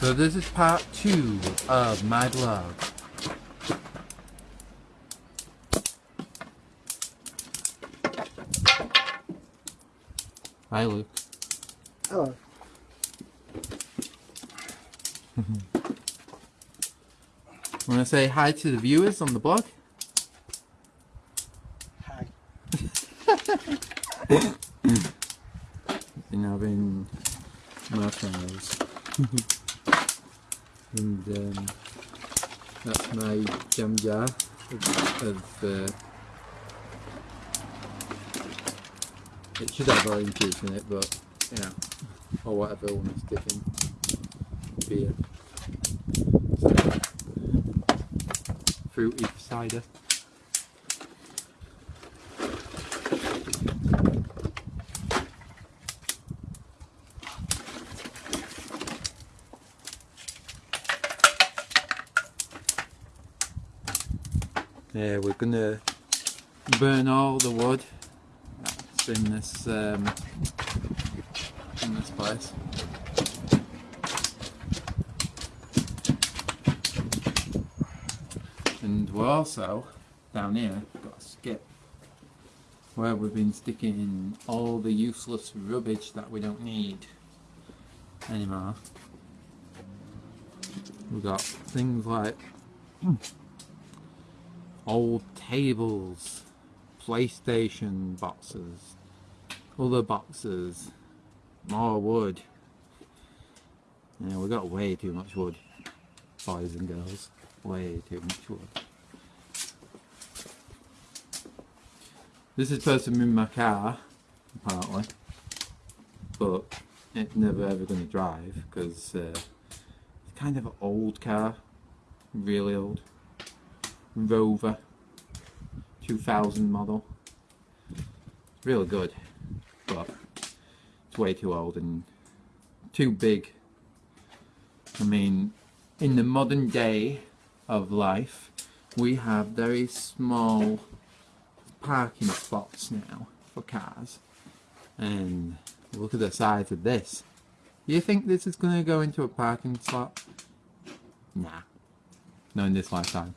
So this is part two of my blog. Hi Luke. Hello. Want to say hi to the viewers on the blog? Hi. Been having marshmallows. and um, that's my jam jar of, of uh, it should have orange juice in it but you know or whatever I want to stick in beer. So, fruity cider Yeah, we're gonna burn all the wood that's in this um, in this place. And we're also down here we've got a skip where we've been sticking all the useless rubbish that we don't need anymore. We've got things like old tables, PlayStation boxes, other boxes, more wood. Yeah, we got way too much wood, boys and girls. Way too much wood. This is supposed to be my car, apparently, but it's never ever going to drive because uh, it's kind of an old car, really old. Rover 2000 model. Really good, but it's way too old and too big. I mean, in the modern day of life, we have very small parking spots now for cars. And look at the size of this. You think this is going to go into a parking slot? Nah. Not in this lifetime.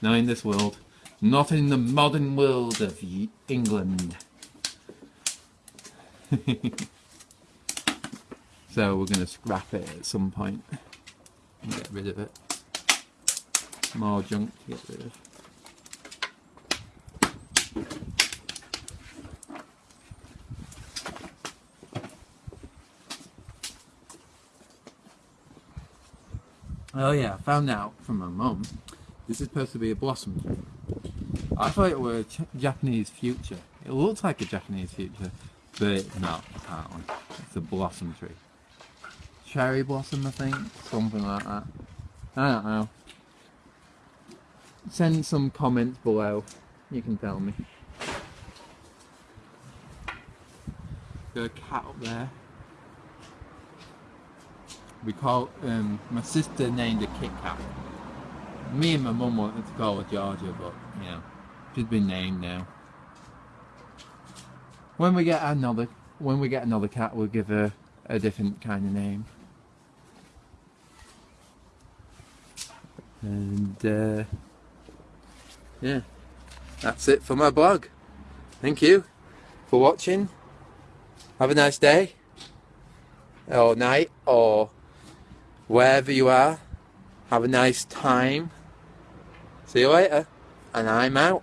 Not in this world. Not in the modern world of England. so we're going to scrap it at some point and get rid of it. More junk to get rid of. Oh yeah, I found out from my mum this is supposed to be a blossom. I thought it was a Japanese future. It looks like a Japanese future, but not, apparently. It's a blossom tree. Cherry blossom, I think? Something like that. I don't know. Send some comments below. You can tell me. Got a cat up there. We call, um, my sister named a Kit Kat me and my mum wanted to call her Georgia, but you know, she's been named now. When we get another, when we get another cat, we'll give her a different kind of name. And uh, yeah, that's it for my blog. Thank you for watching. Have a nice day, or night, or wherever you are. Have a nice time. See you later. And I'm out.